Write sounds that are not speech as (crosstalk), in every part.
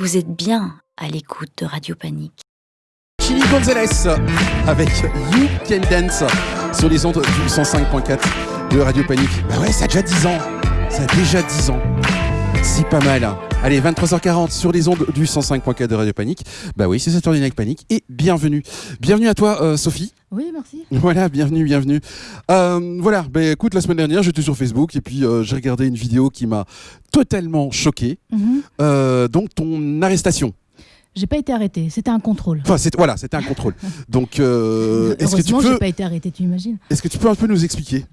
Vous êtes bien à l'écoute de Radio Panique. Chili Gonzalez avec You Can Dance sur les ondes du 105.4 de Radio Panique. Bah ouais, ça a déjà 10 ans. Ça a déjà 10 ans. C'est pas mal. Allez, 23h40 sur les ondes du 105.4 de Radio Panique. Bah oui, c'est Saturday Night Panique et bienvenue. Bienvenue à toi, euh, Sophie. Oui, merci. (laughs) Voilà, bienvenue, bienvenue. Euh, voilà, bah écoute, la semaine dernière, j'étais sur Facebook et puis euh, j'ai regardé une vidéo qui m'a totalement choqué. Mhm. Euh, donc, ton arrestation. J'ai pas été arrêtée, c'était un contrôle. Enfin, c'est- voilà, c'était un contrôle. (laughs) Donc, est-ce que tu peux, j'ai pas été arrêtée, tu imagines est-ce que tu peux un peu nous expliquer?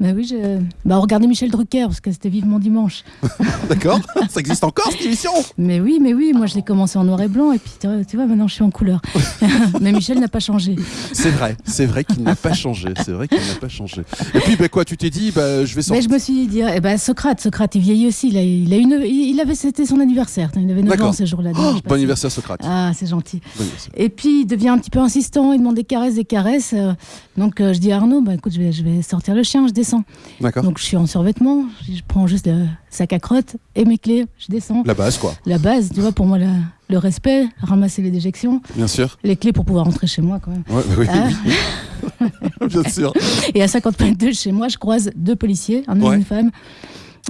Bah oui, je... bah regardez Michel Drucker parce que c'était vivement dimanche. (laughs) D'accord Ça existe encore cette émission? Mais oui, mais oui, moi je l'ai commencé en noir et blanc et puis tu vois, maintenant je suis en couleur. (laughs) mais Michel n'a pas changé. C'est vrai, c'est vrai qu'il n'a pas changé. C'est vrai qu'il n'a pas changé. Et puis, bah, quoi, tu t'es dit, bah, je vais Mais sortir. je me suis dit, eh ben, Socrate, Socrate, il vieillit aussi. Il, a, il, a une, il, avait, c'était son anniversaire. Il avait 9 D'accord. ans ce jour-là. Oh, bon anniversaire, Socrate. Ah, c'est gentil. Bon. Et puis il devient un petit peu insistant, il demande des caresses, des caresses. euh, donc euh, je dis à Arnaud, bah, écoute, je vais, je vais sortir le chien, je descends. D'accord. Donc je suis en survêtement, je prends juste le sac à crottes et mes clés, je descends. La base, quoi. La base, tu vois, pour moi, la- le respect, ramasser les déjections, Bien sûr. les clés pour pouvoir rentrer chez moi quand même. Ouais, oui, Ah. oui, (laughs) bien sûr. Et à 50 mètres de chez moi, je croise deux policiers, un homme Ouais. et une femme.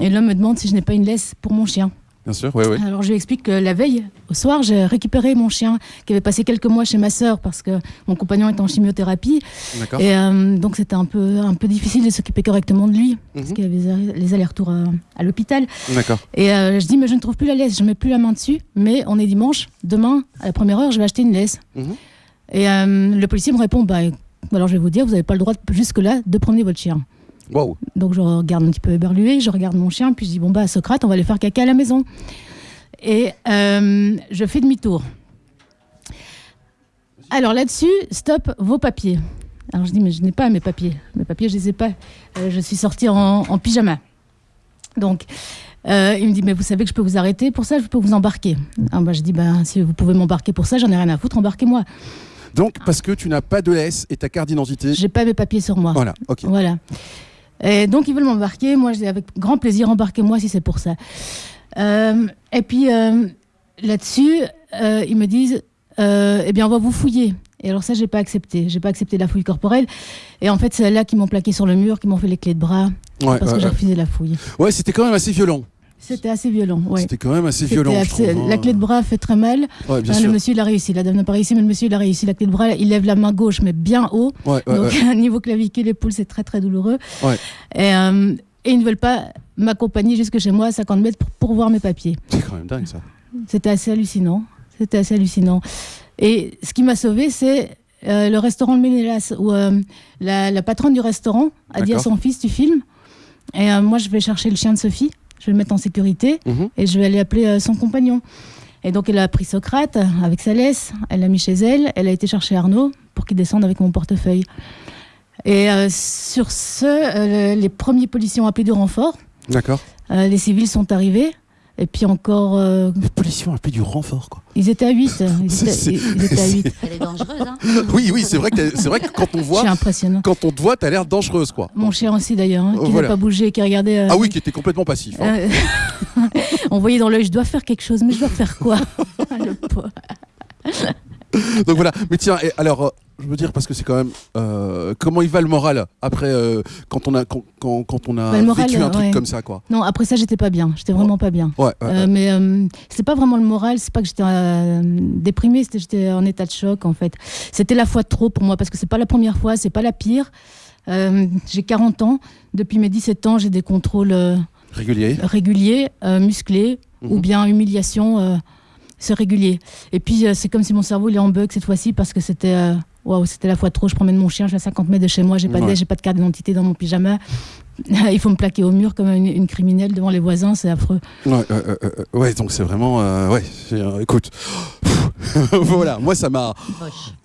Et l'homme me demande si je n'ai pas une laisse pour mon chien. Bien sûr, oui, oui. Alors je lui explique que la veille, au soir, j'ai récupéré mon chien qui avait passé quelques mois chez ma sœur parce que mon compagnon est en chimiothérapie. D'accord. Et euh, donc c'était un peu, un peu difficile de s'occuper correctement de lui parce Mhm. qu'il y avait les allers- les allers-retours à, à l'hôpital. D'accord. Et euh, je dis, mais je ne trouve plus la laisse, je mets plus la main dessus, mais on est dimanche, demain, à la première heure, je vais acheter une laisse. Mhm. Et euh, le policier me répond, bah, alors je vais vous dire, vous n'avez pas le droit jusque-là de promener votre chien. Donc je regarde un petit peu éberlué, je regarde mon chien, puis je dis, bon, bah, Socrate, on va aller faire caca à la maison. Et euh, je fais demi-tour. Alors là-dessus, stop vos papiers. Alors je dis, mais je n'ai pas mes papiers. Mes papiers, je les ai pas. Euh, je suis sortie en, en pyjama. Donc, euh, il me dit, mais vous savez que je peux vous arrêter pour ça, je peux vous embarquer. Ah, bah, je dis, bah, si vous pouvez m'embarquer pour ça, j'en ai rien à foutre, embarquez-moi. Donc, parce que tu n'as pas de laisse et ta carte d'identité. J'ai pas mes papiers sur moi. Voilà, ok. Voilà. Et donc ils veulent m'embarquer. Moi, je dis avec grand plaisir, embarquez-moi si c'est pour ça. Euh, et puis euh, là-dessus, euh, ils me disent, eh bien, on va vous fouiller. Et alors ça, j'ai pas accepté. J'ai pas accepté la fouille corporelle. Et en fait, c'est là qu'ils m'ont plaqué sur le mur, qu'ils m'ont fait les clés de bras, Ouais, parce ouais, que j'ai refusé la fouille. Ouais, c'était quand même assez violent. C'était assez violent. Ouais. C'était quand même assez violent, je assez- trouve. hein. La clé de bras fait très mal. Ouais, bien sûr. le monsieur, il a réussi. La dame n'a pas réussi, mais le monsieur, il a réussi. La clé de bras, il lève la main gauche, mais bien haut. Ouais, Donc, (laughs) niveau clavicule, épaule, c'est très, très douloureux. Et, euh, et ils ne veulent pas m'accompagner jusque chez moi à 50 mètres pour, pour voir mes papiers. C'est quand même dingue, ça. C'était assez hallucinant. C'était assez hallucinant. Et ce qui m'a sauvé, c'est euh, le restaurant Le Ménélas, où euh, la, la patronne du restaurant a dit à son fils Tu filmes? Et moi, je vais chercher le chien de Sophie, je vais le mettre en sécurité Mhm. et je vais aller appeler euh, son compagnon. Et donc, elle a pris Socrate avec sa laisse, elle l'a mis chez elle, elle a été chercher Arnaud pour qu'il descende avec mon portefeuille. Et euh, sur ce, euh, les premiers policiers ont appelé du renfort, D'accord. Euh, les civils sont arrivés, et puis encore, euh, Les policiers ont appelé du renfort, quoi. ils étaient à 8. (laughs) Ils étaient, c'est- ils étaient à 8. Elle est dangereuse, hein Oui, oui, c'est vrai, que c'est vrai que quand on voit, impressionnant. quand on te voit, t'as l'air dangereuse, quoi. Mon chien aussi d'ailleurs, hein, qui n'a Voilà. pas bougé, qui regardait. euh, Ah oui, qui était complètement passif. hein. euh, (laughs) on voyait dans l'œil, je dois faire quelque chose, mais je dois faire quoi? (laughs) Le pauvre. (laughs) Donc voilà. Mais tiens, et alors, euh, je veux dire parce que c'est quand même euh, comment il va le moral après euh, quand on a quand, quand, quand on a Bah, moral, vécu un truc ouais. comme ça, quoi? Non, après ça, j'étais pas bien. J'étais vraiment pas bien. Ouais. Euh, mais c'est pas vraiment le moral, c'est pas que j'étais déprimée, c'était j'étais en état de choc en fait. C'était la fois de trop pour moi parce que c'est pas la première fois, c'est pas la pire. J'ai 40 ans, depuis mes 17 ans, j'ai des contrôles Régulier. réguliers, musclés Mhm. ou bien humiliation, c'est régulier. Et puis euh, c'est comme si mon cerveau il est en bug cette fois-ci parce que c'était euh, waouh, c'était la fois trop. Je promène mon chien, je suis à 50 mètres de chez moi, j'ai pas Ouais. j'ai pas de carte d'identité dans mon pyjama. (laughs) Il faut me plaquer au mur comme une, une criminelle devant les voisins, c'est affreux. Ouais, ouais, donc c'est vraiment. euh, ouais, euh, écoute. (laughs) voilà, moi ça m'a.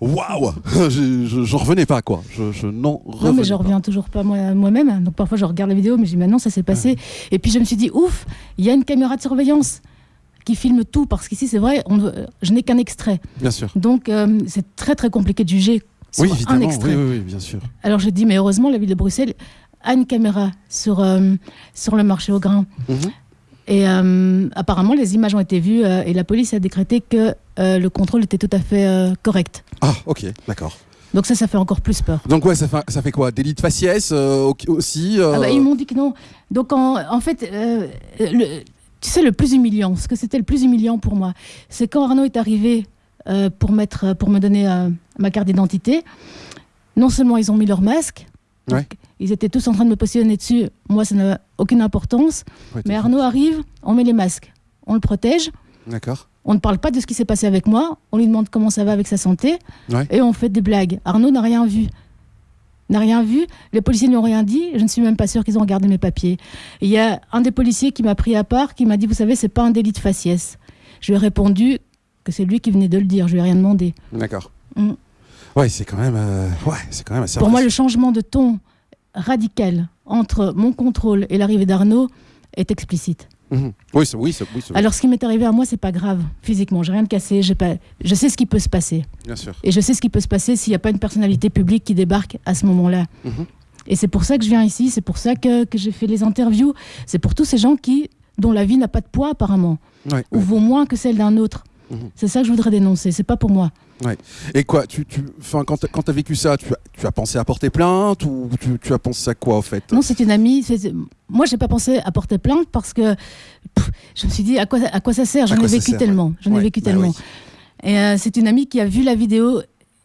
Waouh (laughs) Je- je- J'en revenais pas, quoi. Je, je n'en revenais Non, mais je reviens toujours pas moi- moi-même. Donc parfois, je regarde la vidéo, mais je dis maintenant, ça s'est passé. Et puis je me suis dit, ouf, il y a une caméra de surveillance qui filme tout, parce qu'ici, c'est vrai, on, je n'ai qu'un extrait. Bien sûr. Donc euh, c'est très très compliqué de juger sur Oui, un extrait. oui, oui, bien sûr. Alors je dis, mais heureusement, la ville de Bruxelles a une caméra sur, euh, sur le marché au grain. Mhm. Et euh, apparemment, les images ont été vues euh, et la police a décrété que euh, le contrôle était tout à fait correct. Ah, ok, d'accord. Donc ça, ça fait encore plus peur. Donc ouais, ça fait, ça fait quoi? Délit de faciès au- aussi Ah bah, ils m'ont dit que non. Donc en, en fait, le- tu sais, le plus humiliant, ce que c'était le plus humiliant pour moi, c'est quand Arnaud est arrivé euh, pour, mettre, pour me donner euh, ma carte d'identité. Non seulement ils ont mis leur masque, donc ils étaient tous en train de me positionner dessus. Moi, ça n'a aucune importance. Ouais, Mais Arnaud arrive, on met les masques, on le protège. D'accord. On ne parle pas de ce qui s'est passé avec moi, on lui demande comment ça va avec sa santé, Ouais. et on fait des blagues. Arnaud n'a rien vu. N'a rien vu, les policiers n'ont rien dit, je ne suis même pas sûre qu'ils ont regardé mes papiers. Il y a un des policiers qui m'a pris à part, qui m'a dit, vous savez, c'est pas un délit de faciès. Je lui ai répondu que c'est lui qui venait de le dire, je lui ai rien demandé. D'accord. Mm. Ouais, c'est quand même, euh, ouais, c'est quand même assez. Pour moi, le changement de ton radical entre mon contrôle et l'arrivée d'Arnaud est explicite. Mhm. Oui, oui, oui, Alors, ce qui m'est arrivé à moi, c'est pas grave physiquement. J'ai rien de cassé. j'ai Pas... Je sais ce qui peut se passer. bien sûr. Et je sais ce qui peut se passer s'il n'y a pas une personnalité publique qui débarque à ce moment-là. Mhm. Et c'est pour ça que je viens ici, c'est pour ça que, que j'ai fait les interviews. C'est pour tous ces gens qui, dont la vie n'a pas de poids apparemment, Ouais, ou ouais. vaut moins que celle d'un autre. Mhm. C'est ça que je voudrais dénoncer, c'est pas pour moi. Et quoi, tu, tu, quand quand t'as vécu ça, tu as, tu as pensé à porter plainte ou tu, tu as pensé à quoi, en fait? Non, c'est une amie. Moi, j'ai pas pensé à porter plainte parce que pff, je me suis dit à quoi, à quoi ça sert? J'en ai vécu sert, tellement. J'en ai Ouais, vécu bah tellement. oui. Et euh, c'est une amie qui a vu la vidéo.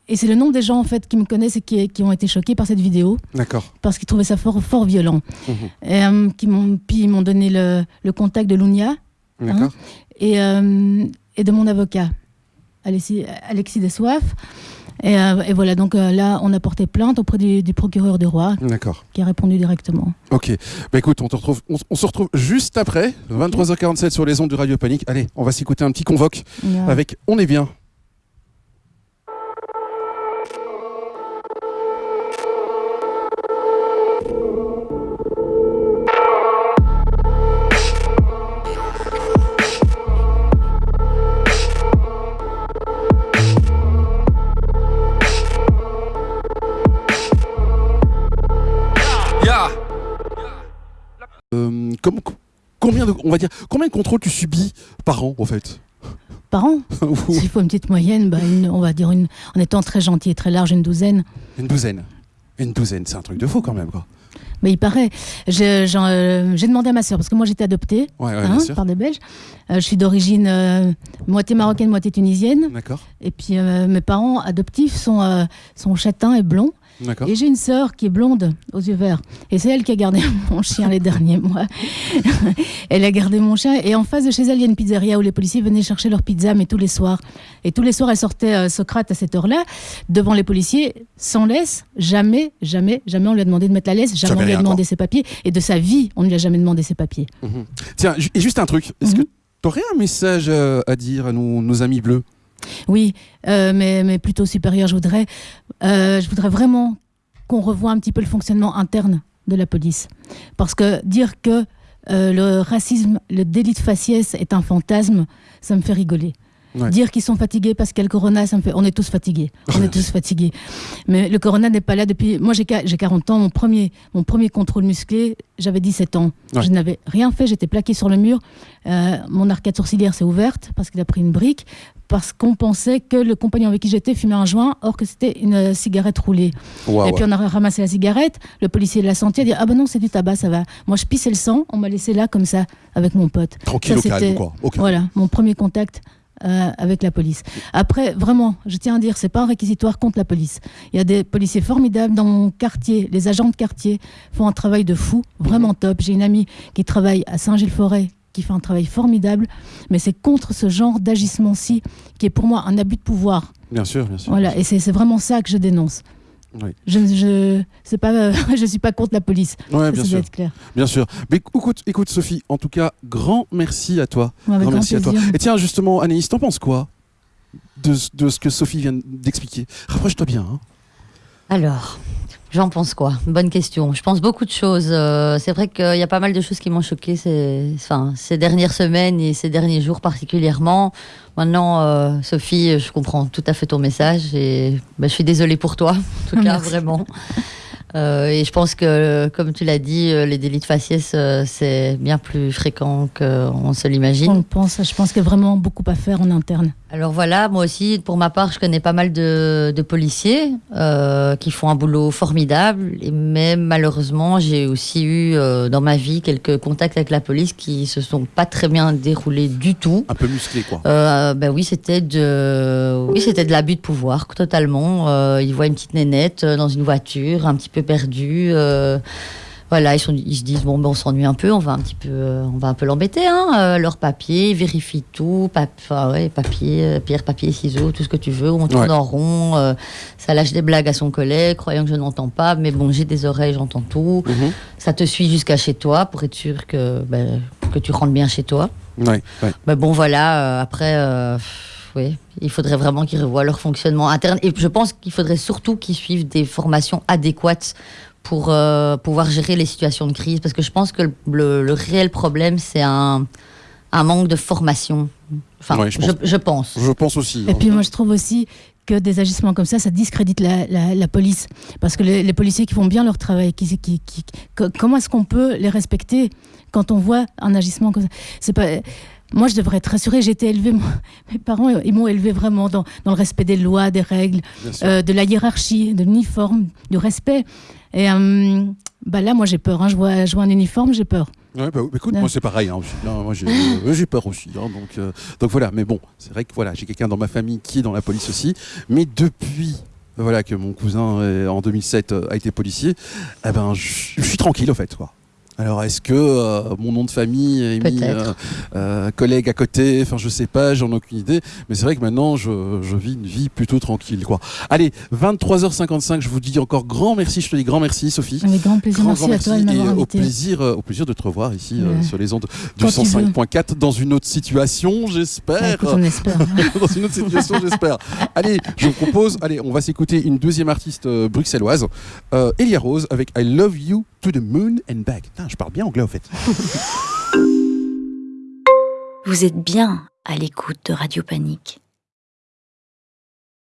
Et c'est le nombre des gens en fait qui me connaissent et qui, qui ont été choqués par cette vidéo D'accord. parce qu'ils trouvaient ça fort, fort violent. Mhm. Et, euh, qui m'ont, puis ils m'ont donné le, le contact de Lunia D'accord. et, euh, et de mon avocat, Alexis, Alexis Dessoif. Et, euh, et voilà, donc euh, là, on a porté plainte auprès du, du procureur de Roi D'accord. qui a répondu directement. Ok. Bah écoute, on, te retrouve, on, on se retrouve juste après, 23h47 sur les ondes du Radio Panique. Allez, on va s'écouter un petit convoque avec On est bien. Com- combien de, on va dire, combien de contrôles tu subis par an, en fait Par an (laughs) S'il faut une petite moyenne, bah, une- on va dire une, en étant très gentil et très large, une douzaine. Une douzaine. Une douzaine, c'est un truc de fou quand même, quoi. Mais il paraît. Euh, J'ai demandé à ma soeur, parce que moi j'étais adoptée Ouais, ouais, hein, par des Belges. Euh, je suis d'origine euh, moitié marocaine, moitié tunisienne. D'accord. Et puis mes parents adoptifs sont, sont châtains et blonds. Et j'ai une sœur qui est blonde, aux yeux verts. Et c'est elle qui a gardé (laughs) mon chien les derniers mois. (laughs) elle a gardé mon chien. Et en face de chez elle, il y a une pizzeria où les policiers venaient chercher leur pizza, mais tous les soirs. Et tous les soirs, elle sortait euh, Socrate à cette heure-là, devant les policiers, sans laisse. Jamais, jamais, jamais on lui a demandé de mettre la laisse. Jamais, Jamais on lui a demandé ses papiers. Et de sa vie, on ne lui a jamais demandé ses papiers. Mhm. Tiens, et juste un truc. Est-ce Mhm. que tu aurais un message euh, à dire à nos, nos amis bleus? Oui, euh, mais, mais plutôt supérieur, je voudrais, euh, je voudrais vraiment qu'on revoie un petit peu le fonctionnement interne de la police. Parce que dire que euh, le racisme, le délit de faciès est un fantasme, ça me fait rigoler. Ouais. Dire qu'ils sont fatigués parce qu'il y a le corona, ça me fait. On est tous fatigués. (laughs) On est tous fatigués. Mais le corona n'est pas là depuis. Moi, j'ai qua- j'ai 40 ans. Mon premier, mon premier contrôle musclé, j'avais 17 ans. Ouais. Je n'avais rien fait. J'étais plaqué sur le mur. Euh, mon arcade sourcilière s'est ouverte parce qu'il a pris une brique. Parce qu'on pensait que le compagnon avec qui j'étais fumait un joint, or que c'était une euh, cigarette roulée. Et puis on a ramassé la cigarette, le policier l'a senti, il a dit Ah ben non, c'est du tabac, ça va. Moi je pissais le sang, on m'a laissé là comme ça, avec mon pote. Tranquille ça, au calme, c'était- quoi. Au calme. Voilà, mon premier contact euh, avec la police. Après, vraiment, je tiens à dire, c'est pas un réquisitoire contre la police. Il y a des policiers formidables dans mon quartier. Les agents de quartier font un travail de fou, vraiment top. J'ai une amie qui travaille à Saint-Gilles-Forêt qui fait un travail formidable, mais c'est contre ce genre d'agissement-ci qui est pour moi un abus de pouvoir. Bien sûr, bien sûr. Voilà, et c'est c'est vraiment ça que je dénonce. Oui. Je je c'est pas euh, (laughs) je suis pas contre la police. Ouais, ça bien ça sûr. être clair. Bien sûr. Mais écoute, écoute, Sophie, en tout cas, grand merci à toi. Ouais, avec grand grand merci à toi. Et tiens, justement, Anaïs, t'en penses quoi de, ce- de ce que Sophie vient d'expliquer? Rapproche-toi bien. hein. Alors, j'en pense quoi? Bonne question. Je pense beaucoup de choses. Euh, c'est vrai qu'il y a pas mal de choses qui m'ont choqué ces, enfin, ces dernières semaines et ces derniers jours particulièrement. Maintenant, euh, Sophie, je comprends tout à fait ton message et bah, je suis désolée pour toi, en tout (laughs) cas, Merci. vraiment. Euh, et je pense que, comme tu l'as dit, euh, les délits de faciès, euh, c'est bien plus fréquent qu'on se l'imagine. On pense, je pense qu'il y a vraiment beaucoup à faire en interne. Alors voilà, moi aussi, pour ma part, je connais pas mal de, de policiers euh, qui font un boulot formidable. Et mais malheureusement, j'ai aussi eu euh, dans ma vie quelques contacts avec la police qui se sont pas très bien déroulés du tout. Un peu musclé, quoi. Euh, ben oui, c'était de, oui, c'était de l'abus de pouvoir totalement. Euh, ils voient une petite nénette dans une voiture, un petit peu perdue. euh, voilà, ils, sont- ils se disent bon, ben, on s'ennuie un peu, on va un petit peu, euh, on va un peu l'embêter. Hein, euh, leur papier, ils vérifient tout, pap- enfin, ouais, papier, pierre, papier, ciseaux, tout ce que tu veux. On tourne Ouais. en rond. ça lâche des blagues à son collègue, croyant que je n'entends pas, mais bon, j'ai des oreilles, j'entends tout. Mhm. Ça te suit jusqu'à chez toi pour être sûr que ben, que tu rentres bien chez toi. Ouais, ouais. Mais bon, voilà, euh, après, euh, oui, il faudrait vraiment qu'ils revoient leur fonctionnement interne. Et je pense qu'il faudrait surtout qu'ils suivent des formations adéquates pour euh, pouvoir gérer les situations de crise. Parce que je pense que le, le- le réel problème, c'est un, un manque de formation. Enfin, Ouais, je pense. je pense. Je pense aussi. Et hein. puis moi, je trouve aussi que des agissements comme ça, ça discrédite la, la- la police. Parce que les, les policiers qui font bien leur travail, qui, qui, qui- co- comment est-ce qu'on peut les respecter quand on voit un agissement comme ça? C'est pas. Moi, je devrais être rassurée. J'ai été élevée, moi- (laughs) mes parents, ils m'ont élevée vraiment dans, dans le respect des lois, des règles, euh, de la hiérarchie, de l'uniforme, du respect. Et euh, bah là, moi, j'ai peur. hein. Je, vois, je vois un uniforme, j'ai peur. Ouais, bah, écoute, Ouais. moi c'est pareil. hein. Non, moi j'ai euh, j'ai peur aussi. hein, donc, euh, donc voilà. Mais bon, c'est vrai que voilà, j'ai quelqu'un dans ma famille qui est dans la police aussi. Mais depuis voilà que mon cousin en 2007 euh, a été policier, eh ben je je suis tranquille en fait. Quoi. Alors est-ce que euh, mon nom de famille est mis euh, euh, collègue à côté Enfin je sais pas, j'en ai aucune idée. Mais c'est vrai que maintenant je, je vis une vie plutôt tranquille. Quoi. Allez, 23h55. Je vous dis encore grand merci. Je te dis grand merci Sophie. Avec grand plaisir. Grand, Merci grand à toi de au plaisir, au plaisir de te revoir ici Ouais. sur les ondes du Quand tu veux. 105.4 dans une autre situation, Bah, j'espère. on espère. (laughs) dans une autre situation, j'espère. Allez, je vous propose, allez, on va s'écouter une deuxième artiste bruxelloise, euh, Elia Rose, avec I Love You to the Moon and Back. Je parle bien anglais en fait. Vous êtes bien à l'écoute de Radio Panique.